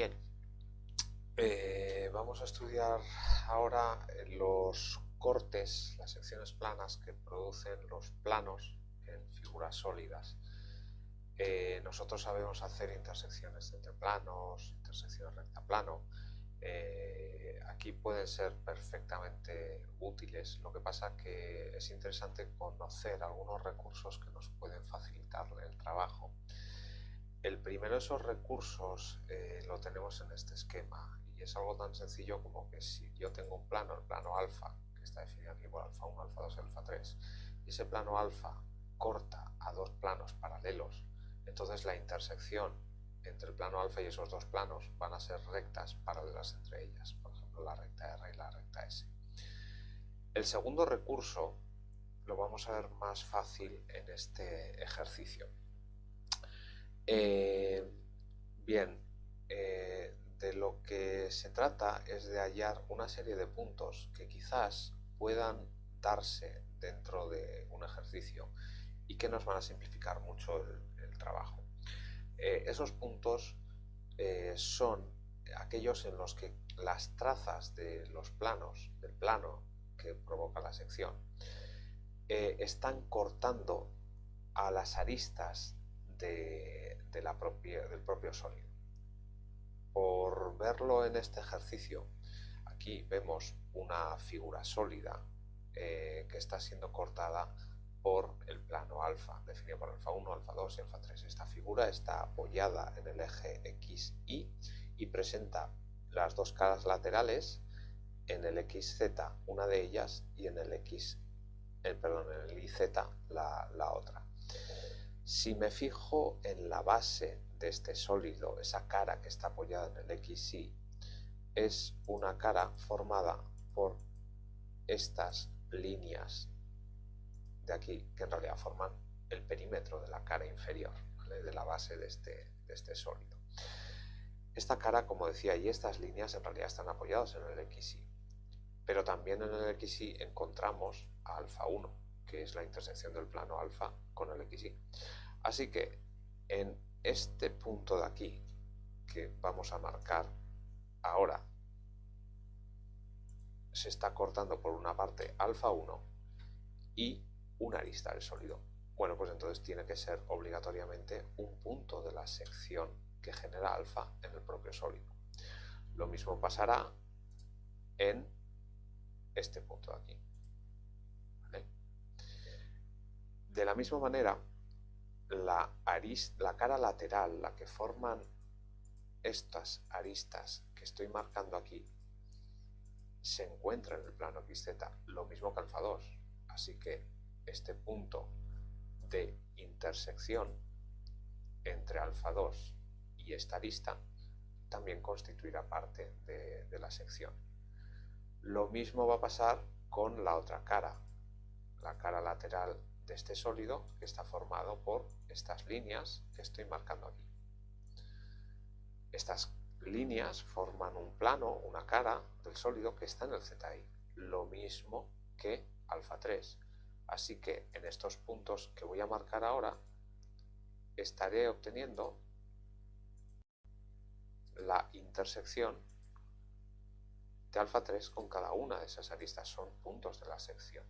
Bien, eh, vamos a estudiar ahora los cortes, las secciones planas que producen los planos en figuras sólidas. Eh, nosotros sabemos hacer intersecciones entre planos, intersecciones recta-plano. Eh, aquí pueden ser perfectamente útiles, lo que pasa que es interesante conocer algunos recursos que nos pueden facilitar primero esos recursos eh, lo tenemos en este esquema y es algo tan sencillo como que si yo tengo un plano, el plano alfa, que está definido aquí por alfa 1, alfa 2 y alfa 3, y ese plano alfa corta a dos planos paralelos, entonces la intersección entre el plano alfa y esos dos planos van a ser rectas paralelas entre ellas, por ejemplo la recta R y la recta S. El segundo recurso lo vamos a ver más fácil en este ejercicio. Eh, bien, eh, de lo que se trata es de hallar una serie de puntos que quizás puedan darse dentro de un ejercicio y que nos van a simplificar mucho el, trabajo. Eh, esos puntos son aquellos en los que las trazas de los planos, del plano que provoca la sección, están cortando a las aristas del propio sólido. Por verlo en este ejercicio, aquí vemos una figura sólida eh, que está siendo cortada por el plano alfa, definido por alfa 1, alfa 2 y alfa 3. Esta figura está apoyada en el eje XY y presenta las dos caras laterales en el XZ, una de ellas, y en el X, eh, perdón, en el IZ, la otra. Si me fijo en la base de este sólido, esa cara que está apoyada en el XY, es una cara formada por estas líneas de aquí, que en realidad forman el perímetro de la cara inferior, de la base de este, de este sólido. Esta cara, como decía, y estas líneas en realidad están apoyadas en el XY, pero también en el XY encontramos a alfa 1, que es la intersección del plano alfa con el XY. Así que en este punto de aquí, que vamos a marcar ahora, se está cortando por una parte alfa 1 y una arista del sólido. Bueno, pues entonces tiene que ser obligatoriamente un punto de la sección que genera alfa en el propio sólido. Lo mismo pasará en este punto de aquí. De la misma manera, la, la cara lateral, la que forman estas aristas que estoy marcando aquí, se encuentra en el plano XZ, lo mismo que alfa 2. Así que este punto de intersección entre alfa 2 y esta arista también constituirá parte de, de la sección. Lo mismo va a pasar con la otra cara, la cara lateral este sólido que está formado por estas líneas que estoy marcando aquí. Estas líneas forman un plano, una cara del sólido que está en el ZI, lo mismo que alfa 3. Así que en estos puntos que voy a marcar ahora, estaré obteniendo la intersección de alfa 3 con cada una de esas aristas, son puntos de la sección.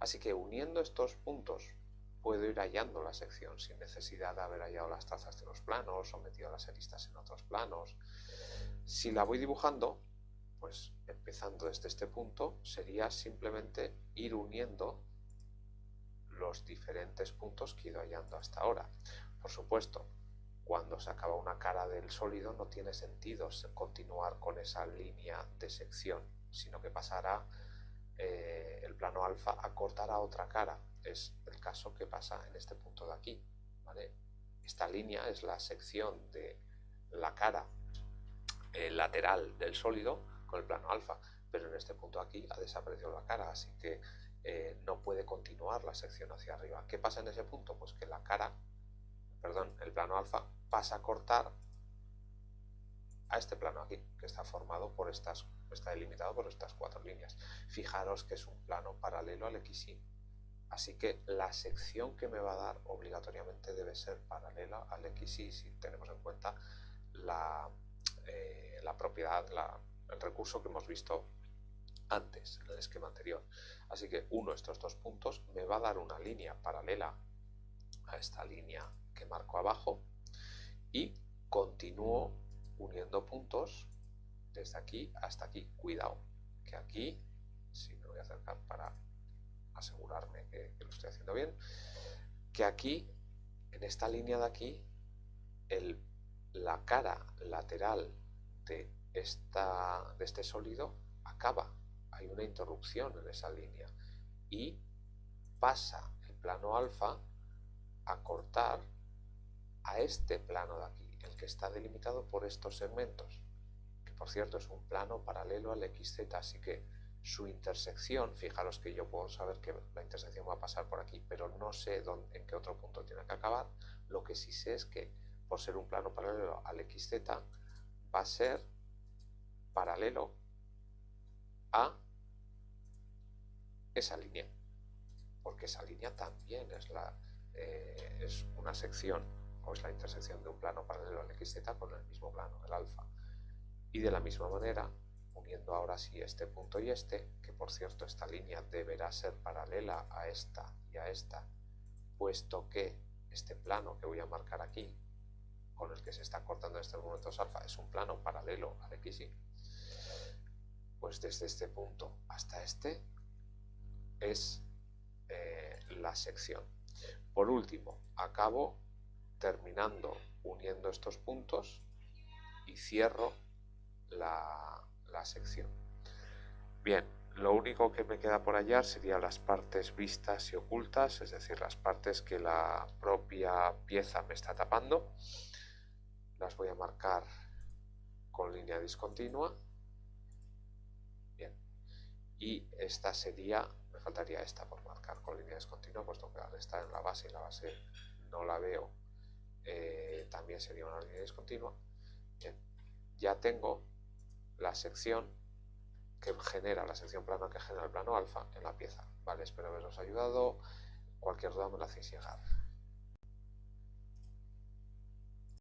Así que uniendo estos puntos puedo ir hallando la sección sin necesidad de haber hallado las trazas de los planos o metido las aristas en otros planos. Si la voy dibujando, pues empezando desde este punto, sería simplemente ir uniendo los diferentes puntos que he ido hallando hasta ahora. Por supuesto, cuando se acaba una cara del sólido no tiene sentido continuar con esa línea de sección, sino que pasará eh, el plano alfa a cortar a otra cara. Es el caso que pasa en este punto de aquí. Esta línea es la sección de la cara eh, lateral del sólido con el plano alfa, pero en este punto aquí ha desaparecido la cara, así que eh, no puede continuar la sección hacia arriba. ¿Qué pasa en ese punto? Pues que la cara, perdón, el plano alfa pasa a cortar a este plano aquí, que está formado por estas, está delimitado por estas cuatro líneas. Fijaros que es un plano paralelo al XY. Así que la sección que me va a dar obligatoriamente debe ser paralela al XY si tenemos en cuenta la, eh, la propiedad, el recurso que hemos visto antes, en el esquema anterior. Así que uno de estos dos puntos me va a dar una línea paralela a esta línea que marco abajo y continúo uniendo puntos desde aquí hasta aquí. Cuidado, que aquí, si me voy a acercar para asegurarme que, lo estoy haciendo bien, que aquí, en esta línea de aquí, el, la cara lateral de, esta, de este sólido acaba hay una interrupción en esa línea y pasa el plano alfa a cortar a este plano de aquí, el que está delimitado por estos segmentos, que por cierto es un plano paralelo al XZ, así que su intersección, fijaros que yo puedo saber que la intersección va a pasar por aquí, pero no sé dónde, en qué otro punto tiene que acabar, lo que sí sé es que por ser un plano paralelo al XZ va a ser paralelo a esa línea, porque esa línea también es, la, eh, es una sección o es la intersección de un plano paralelo al XZ con el mismo plano, el alfa. Y de la misma manera, uniendo ahora sí este punto y este, que por cierto esta línea deberá ser paralela a esta y a esta, puesto que este plano que voy a marcar aquí, con el que se está cortando estos momentos alfa, es un plano paralelo al XY, pues desde este punto hasta este es eh, la sección. Por último, acabo terminando uniendo estos puntos y cierro la, la sección. Bien, lo único que me queda por hallar serían las partes vistas y ocultas, es decir, las partes que la propia pieza me está tapando. Las voy a marcar con línea discontinua. Bien, y esta sería faltaría esta por marcar con líneas continuas, puesto que al estar en la base y la base no la veo, eh, también sería una línea discontinua. Bien, ya tengo la sección que genera, la sección plana que genera el plano alfa en la pieza. Vale, espero haberos ayudado. Cualquier duda me la hacéis llegar.